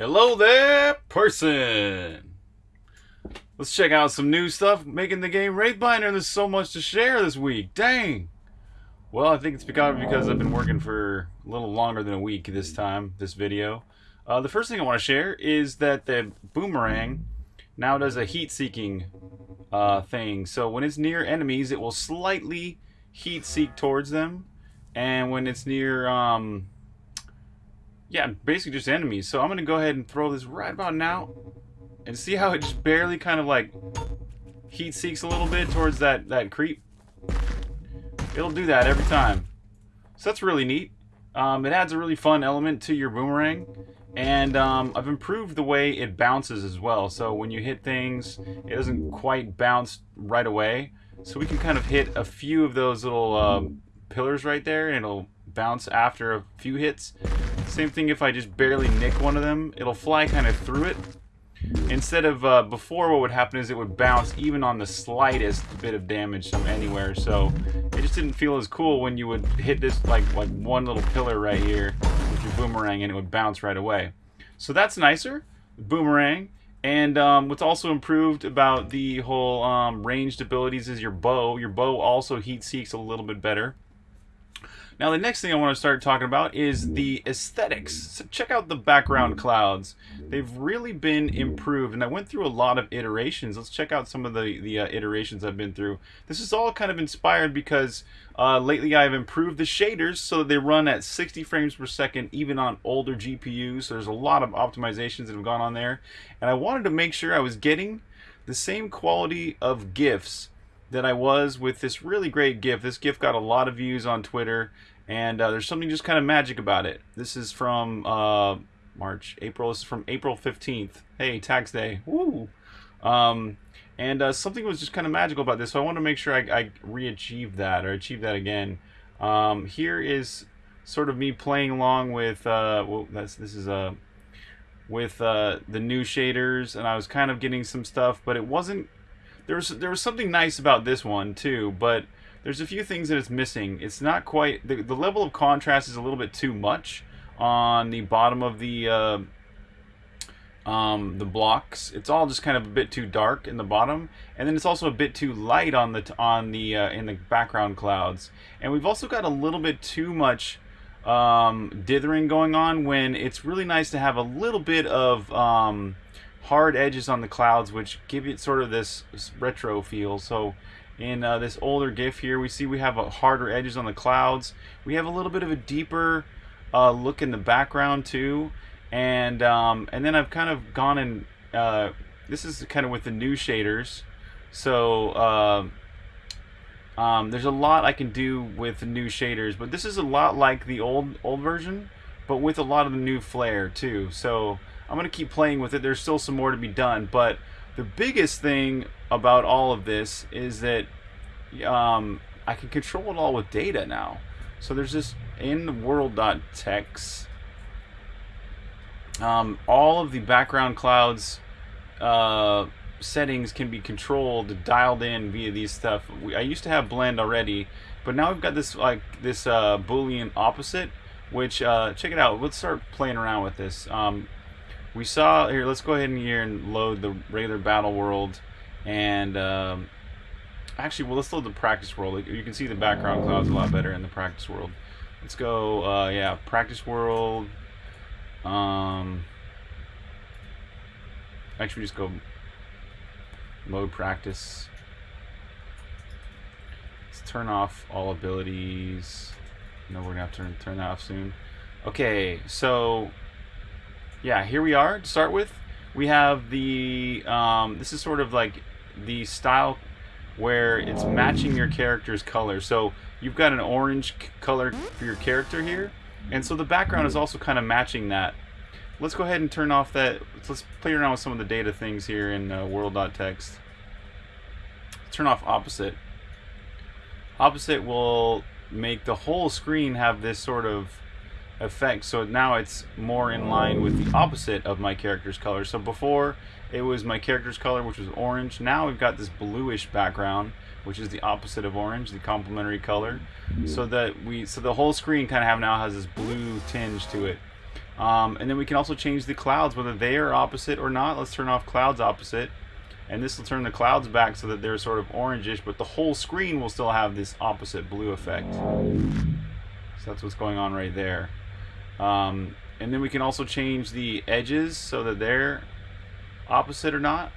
Hello there, person! Let's check out some new stuff making the game Wraithbinder. There's so much to share this week. Dang! Well, I think it's because, because I've been working for a little longer than a week this time, this video. Uh, the first thing I want to share is that the boomerang now does a heat-seeking uh, thing. So when it's near enemies, it will slightly heat-seek towards them. And when it's near... Um, yeah, basically just enemies. So I'm going to go ahead and throw this right about now. And see how it just barely kind of like heat seeks a little bit towards that, that creep. It'll do that every time. So that's really neat. Um, it adds a really fun element to your boomerang. And um, I've improved the way it bounces as well. So when you hit things, it doesn't quite bounce right away. So we can kind of hit a few of those little uh, pillars right there and it'll bounce after a few hits. Same thing if I just barely nick one of them, it'll fly kind of through it. Instead of uh, before, what would happen is it would bounce even on the slightest bit of damage from anywhere. So it just didn't feel as cool when you would hit this like like one little pillar right here with your boomerang and it would bounce right away. So that's nicer, boomerang. And um, what's also improved about the whole um, ranged abilities is your bow. Your bow also heat seeks a little bit better. Now the next thing I want to start talking about is the aesthetics. So check out the background clouds. They've really been improved and I went through a lot of iterations. Let's check out some of the, the uh, iterations I've been through. This is all kind of inspired because uh, lately I've improved the shaders so that they run at 60 frames per second even on older GPUs. So there's a lot of optimizations that have gone on there. And I wanted to make sure I was getting the same quality of GIFs that I was with this really great GIF. This GIF got a lot of views on Twitter, and uh, there's something just kind of magic about it. This is from uh, March, April. This is from April 15th. Hey, tax day. Woo! Um, and uh, something was just kind of magical about this, so I want to make sure I, I re-achieve that or achieve that again. Um, here is sort of me playing along with, uh, well, that's this is a uh, with uh, the new shaders, and I was kind of getting some stuff, but it wasn't there was there was something nice about this one too, but there's a few things that it's missing. It's not quite the the level of contrast is a little bit too much on the bottom of the uh, um, the blocks. It's all just kind of a bit too dark in the bottom, and then it's also a bit too light on the on the uh, in the background clouds. And we've also got a little bit too much um, dithering going on when it's really nice to have a little bit of um, hard edges on the clouds which give it sort of this, this retro feel so in uh, this older GIF here. We see we have a harder edges on the clouds. We have a little bit of a deeper uh, look in the background too. And um, and then I've kind of gone and uh, this is kind of with the new shaders. So uh, um, there's a lot I can do with the new shaders but this is a lot like the old old version but with a lot of the new flair too. So I'm going to keep playing with it. There's still some more to be done, but the biggest thing about all of this is that um, I can control it all with data now. So there's this in world.txt. Um, all of the background clouds uh, settings can be controlled, dialed in via these stuff. We, I used to have blend already, but now we've got this like this uh, boolean opposite, which uh, check it out. Let's start playing around with this. Um, we saw here let's go ahead and here and load the regular battle world. And um, actually well let's load the practice world. You can see the background clouds a lot better in the practice world. Let's go uh, yeah practice world. Um, actually just go mode practice. Let's turn off all abilities. No we're gonna have to turn, turn that off soon. Okay so yeah, here we are to start with. We have the, um, this is sort of like the style where it's matching your character's color. So you've got an orange color for your character here. And so the background is also kind of matching that. Let's go ahead and turn off that. Let's play around with some of the data things here in uh, world.text. Turn off opposite. Opposite will make the whole screen have this sort of effect so now it's more in line with the opposite of my character's color so before it was my character's color which was orange now we've got this bluish background which is the opposite of orange the complementary color so that we so the whole screen kind of have now has this blue tinge to it Um, and then we can also change the clouds, whether they are opposite or not. Let's turn off clouds opposite. And this will turn the clouds back so that they're sort of orangish, but the whole screen will still have this opposite blue effect. So that's what's going on right there. Um, and then we can also change the edges so that they're opposite or not.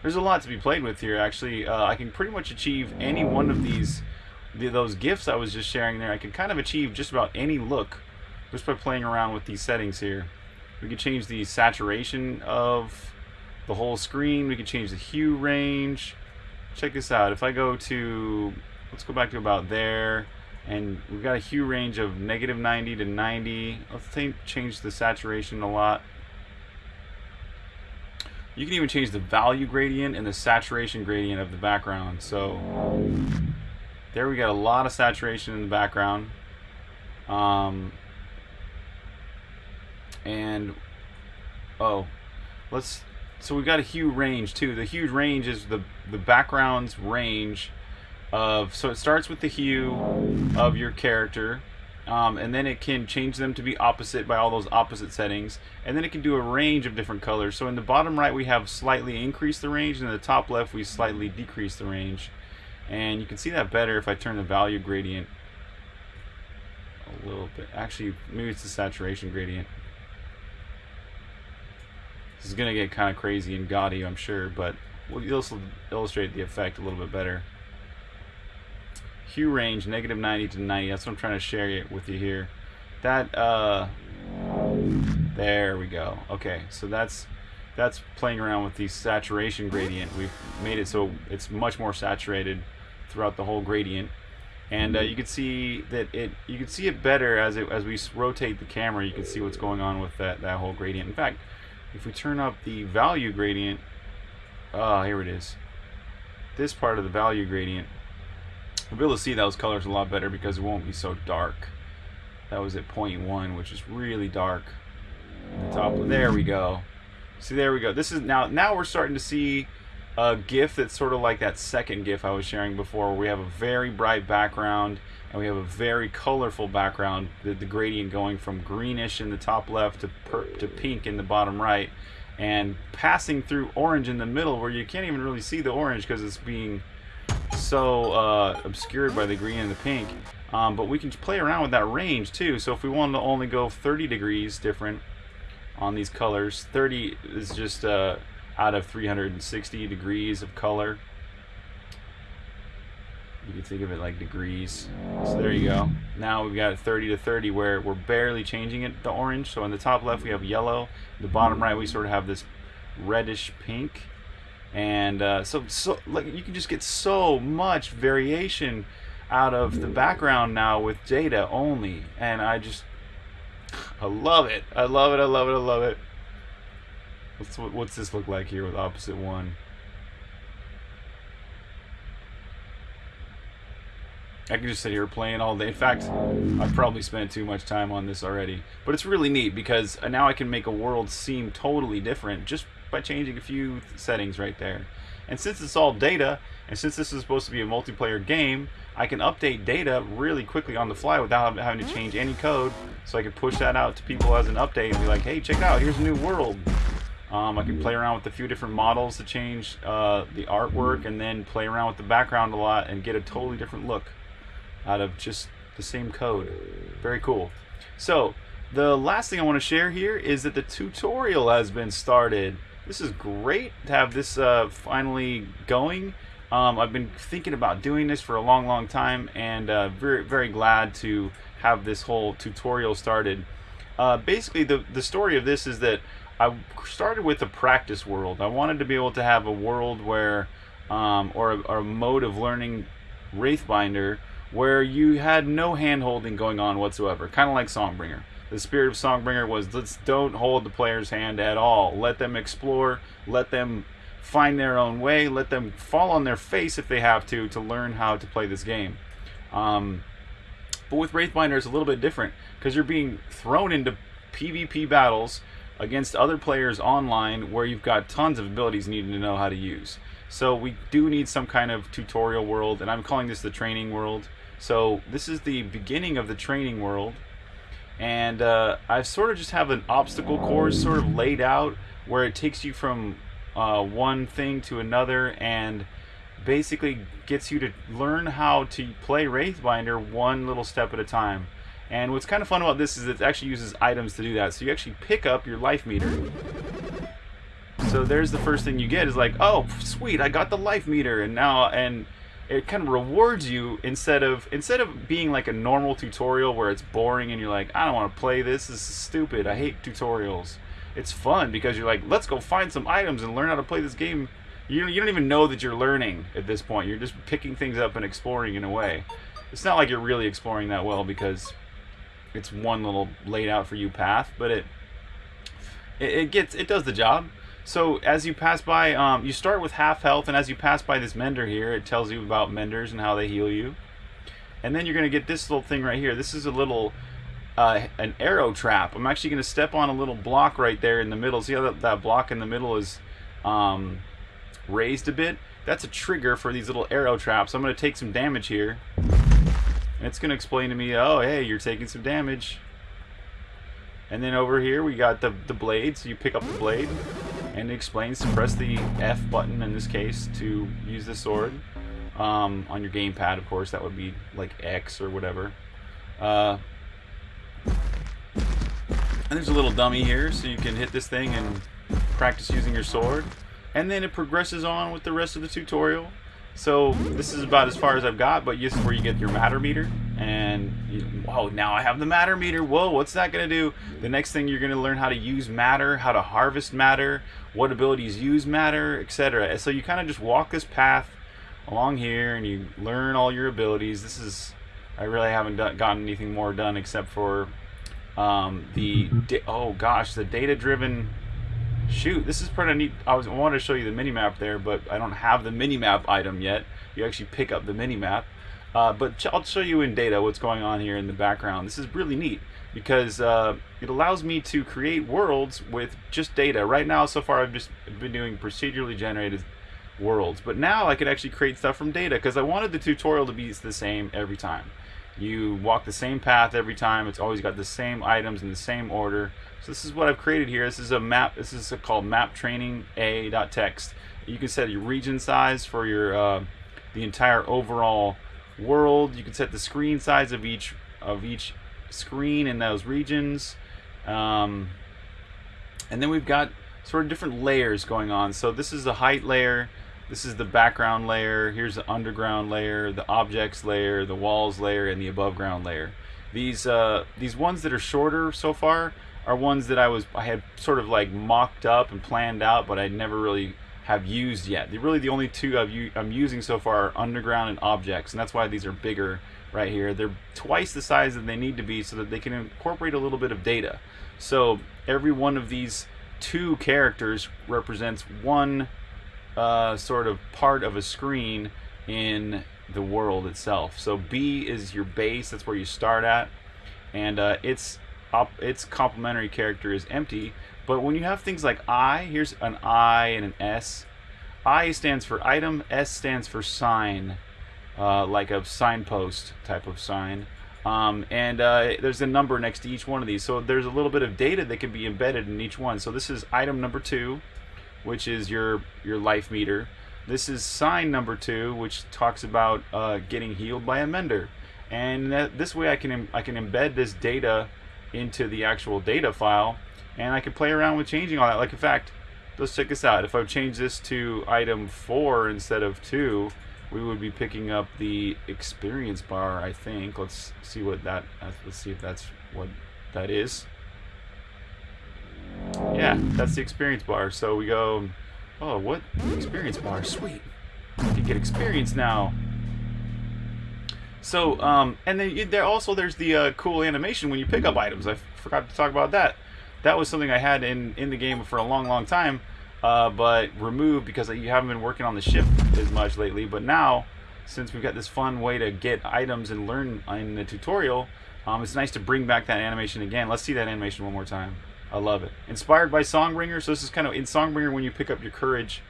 There's a lot to be played with here, actually. Uh, I can pretty much achieve any one of these, the, those gifts I was just sharing there. I can kind of achieve just about any look just by playing around with these settings here. We can change the saturation of the whole screen. We can change the hue range. Check this out. If I go to, let's go back to about there, and we've got a hue range of negative 90 to 90. Let's change the saturation a lot. You can even change the value gradient and the saturation gradient of the background. So there we got a lot of saturation in the background. Um, and oh, let's so we've got a hue range too. The hue range is the the background's range of so it starts with the hue of your character um, and then it can change them to be opposite by all those opposite settings and then it can do a range of different colors. So in the bottom right we have slightly increased the range and in the top left we slightly decrease the range. And you can see that better if I turn the value gradient a little bit. Actually maybe it's the saturation gradient. This is gonna get kind of crazy and gaudy I'm sure but we'll illustrate the effect a little bit better hue range negative 90 to 90 that's what I'm trying to share it with you here. That uh there we go. Okay so that's that's playing around with the saturation gradient. We've made it so it's much more saturated throughout the whole gradient. And uh, you can see that it you can see it better as it as we rotate the camera. You can see what's going on with that that whole gradient. In fact if we turn up the value gradient ah uh, here it is. This part of the value gradient We'll be able to see those colors a lot better because it won't be so dark. That was at 0.1, which is really dark. The top, there we go. See, there we go. This is now. Now we're starting to see a GIF that's sort of like that second GIF I was sharing before, where we have a very bright background and we have a very colorful background. The, the gradient going from greenish in the top left to to pink in the bottom right, and passing through orange in the middle, where you can't even really see the orange because it's being so uh, obscured by the green and the pink. Um, but we can play around with that range too. So if we wanted to only go 30 degrees different on these colors, 30 is just uh, out of 360 degrees of color. You can think of it like degrees. So there you go. Now we've got 30 to 30 where we're barely changing it to orange. So in the top left we have yellow. The bottom right we sort of have this reddish pink and uh, so so like you can just get so much variation out of the background now with data only. And I just I love it. I love it. I love it. I love it. What's what's this look like here with opposite one? I can just sit here playing all day. In fact, I've probably spent too much time on this already. But it's really neat because now I can make a world seem totally different just by changing a few settings right there. And since it's all data, and since this is supposed to be a multiplayer game, I can update data really quickly on the fly without having to change any code. So I can push that out to people as an update and be like, hey, check it out, here's a new world. Um, I can play around with a few different models to change uh, the artwork and then play around with the background a lot and get a totally different look out of just the same code. Very cool. So, the last thing I want to share here is that the tutorial has been started. This is great to have this uh, finally going. Um, I've been thinking about doing this for a long, long time, and uh, very, very glad to have this whole tutorial started. Uh, basically, the the story of this is that I started with a practice world. I wanted to be able to have a world where, um, or, a, or a mode of learning Wraithbinder where you had no hand holding going on whatsoever, kind of like Songbringer the spirit of Songbringer was let's don't hold the player's hand at all. Let them explore, let them find their own way, let them fall on their face if they have to to learn how to play this game. Um, but with Wraithbinder, it's a little bit different because you're being thrown into PvP battles against other players online where you've got tons of abilities needing to know how to use. So we do need some kind of tutorial world, and I'm calling this the training world. So this is the beginning of the training world and uh, I sort of just have an obstacle course sort of laid out where it takes you from uh, one thing to another and basically gets you to learn how to play Wraithbinder one little step at a time. And what's kind of fun about this is it actually uses items to do that. So you actually pick up your life meter. So there's the first thing you get is like, oh, sweet, I got the life meter, and now and it kind of rewards you instead of instead of being like a normal tutorial where it's boring and you're like, I don't want to play this. This is stupid. I hate tutorials. It's fun because you're like, let's go find some items and learn how to play this game you, you don't even know that you're learning at this point. You're just picking things up and exploring in a way. It's not like you're really exploring that well because it's one little laid out for you path, but it it, it gets it does the job. So as you pass by, um, you start with half health, and as you pass by this mender here, it tells you about menders and how they heal you. And then you're gonna get this little thing right here. This is a little uh, an arrow trap. I'm actually gonna step on a little block right there in the middle. See how that, that block in the middle is um, raised a bit, that's a trigger for these little arrow traps. I'm going to take some damage here. And it's going to explain to me, oh, hey, you're taking some damage. And then over here we got the, the blade, so you pick up the blade. And it explains to press the F button in this case to use the sword. Um, on your gamepad, of course, that would be like X or whatever. Uh, and there's a little dummy here, so you can hit this thing and practice using your sword and then it progresses on with the rest of the tutorial. So this is about as far as I've got, but this is where you get your matter meter. And, you, whoa, now I have the matter meter. Whoa, what's that going to do? The next thing you're going to learn how to use matter, how to harvest matter, what abilities use matter, etc. So you kind of just walk this path along here and you learn all your abilities. This is, I really haven't done, gotten anything more done except for um, the, oh gosh, the data-driven Shoot, this is pretty neat. I was I wanted to show you the mini map there, but I don't have the mini map item yet. You actually pick up the mini map. Uh, but I'll show you in data what's going on here in the background. This is really neat because uh, it allows me to create worlds with just data. Right now, so far, I've just been doing procedurally generated worlds. But now I could actually create stuff from data because I wanted the tutorial to be the same every time. You walk the same path every time. It's always got the same items in the same order. So this is what I've created here. This is a map. This is called map training a.text. You can set your region size for your uh, the entire overall world. You can set the screen size of each of each screen in those regions. Um, and then we've got sort of different layers going on. So this is the height layer. This is the background layer. Here's the underground layer, the objects layer, the walls layer, and the above ground layer. These uh, these ones that are shorter so far are ones that I was I had sort of like mocked up and planned out, but I never really have used yet. They're really the only two I've I'm using so far are underground and objects, and that's why these are bigger right here. They're twice the size that they need to be so that they can incorporate a little bit of data. So every one of these two characters represents one uh, sort of part of a screen in the world itself. So B is your base, that's where you start at, and uh, it's its complementary character is empty. But when you have things like I, here's an I and an S. I stands for item, S stands for sign, uh, like a signpost type of sign. Um, and uh, there's a number next to each one of these. So there's a little bit of data that can be embedded in each one. So this is item number two, which is your, your life meter. This is sign number two, which talks about uh, getting healed by a mender. And that, this way I can, I can embed this data into the actual data file and I could play around with changing all that. Like in fact, let's check this out. If I change this to item 4 instead of 2, we would be picking up the experience bar, I think. Let's see what that, uh, let's see if that's what that is. Yeah, that's the experience bar. So we go, oh, what? Experience bar, sweet. I can get experience now. So, um, and then there also there's the uh, cool animation when you pick up items. I forgot to talk about that. That was something I had in in the game for a long, long time, uh, but removed because you haven't been working on the ship as much lately. But now, since we've got this fun way to get items and learn in the tutorial, um, it's nice to bring back that animation again. Let's see that animation one more time. I love it. Inspired by Songbringer, so this is kind of in Songbringer when you pick up your courage,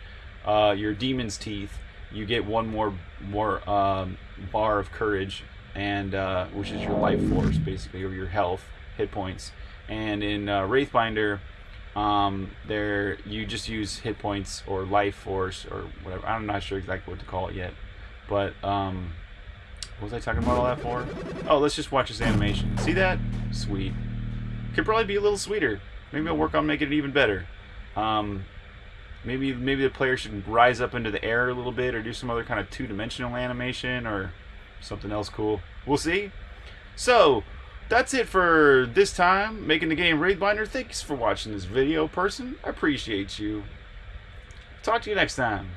uh, your demon's teeth you get one more more um, bar of courage, and uh, which is your life force basically, or your health. hit points, and in uh, Wraithbinder, um, there you just use hit points or life force or whatever. I'm not sure exactly what to call it yet, but um, what was I talking about all that for? Oh, let's just watch this animation. See that? Sweet. Could probably be a little sweeter. Maybe I'll work on making it even better. Um, maybe maybe the player should rise up into the air a little bit or do some other kind of two-dimensional animation or something else cool. We'll see. So, that's it for this time, making the game Wraithbinder. Thanks for watching this video, person. I appreciate you. Talk to you next time.